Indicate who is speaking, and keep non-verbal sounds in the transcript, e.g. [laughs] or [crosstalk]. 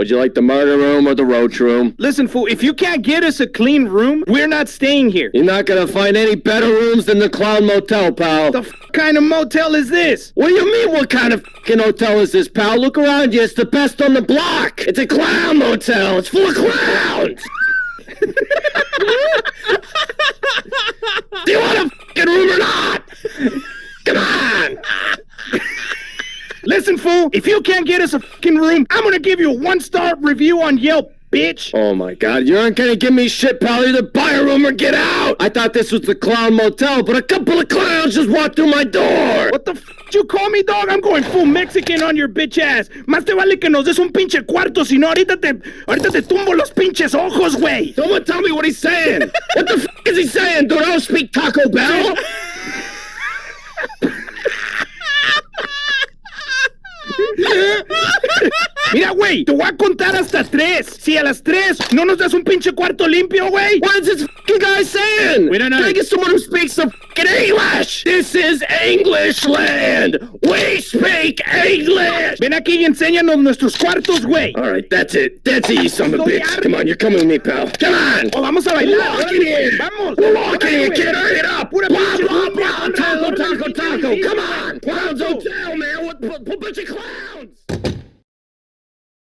Speaker 1: Would you like the murder room or the roach room?
Speaker 2: Listen, fool, if you can't get us a clean room, we're not staying here.
Speaker 1: You're not gonna find any better rooms than the Clown Motel, pal.
Speaker 2: What the f- kind of motel is this?
Speaker 1: What do you mean, what kind of fucking hotel is this, pal? Look around you, it's the best on the block! It's a clown motel, it's full of clowns! [laughs] do you want a fucking room or not? Come on!
Speaker 2: Listen, fool, if you can't get us a fucking room, I'm gonna give you a one-star review on Yelp, bitch.
Speaker 1: Oh my god, you aren't gonna give me shit, pal. Either buy a room or get out! I thought this was the clown motel, but a couple of clowns just walked through my door!
Speaker 2: What the f you call me, dog? I'm going full Mexican on your bitch ass. Más te vale que nos des un pinche cuarto, si no ahorita te, ahorita te tumbo los pinches ojos, güey.
Speaker 1: Someone tell me what he's saying! [laughs] what the f is he saying, dude? I don't speak Taco Bell! [laughs]
Speaker 2: Mira, güey, te voy a contar hasta tres. Si a las tres no nos das un pinche cuarto limpio, güey.
Speaker 1: What is this guy saying?
Speaker 2: We don't know.
Speaker 1: Can I get someone who speaks some English? This is English land. We speak English.
Speaker 2: Ven aquí y enséñanos nuestros cuartos, güey.
Speaker 1: All right, that's it. That's it, you son of a bitch. Come on, you're coming with me, pal. Come on.
Speaker 2: O vamos a bailar. Lock
Speaker 1: it in.
Speaker 2: Vamos.
Speaker 1: Lock
Speaker 2: it
Speaker 1: in. Get it up.
Speaker 2: Pura
Speaker 1: blah, blah.
Speaker 2: Taco,
Speaker 1: taco, taco.
Speaker 2: Come on.
Speaker 1: Clowns
Speaker 2: Hotel,
Speaker 1: man.
Speaker 2: What,
Speaker 1: what,
Speaker 2: bunch
Speaker 1: of clowns?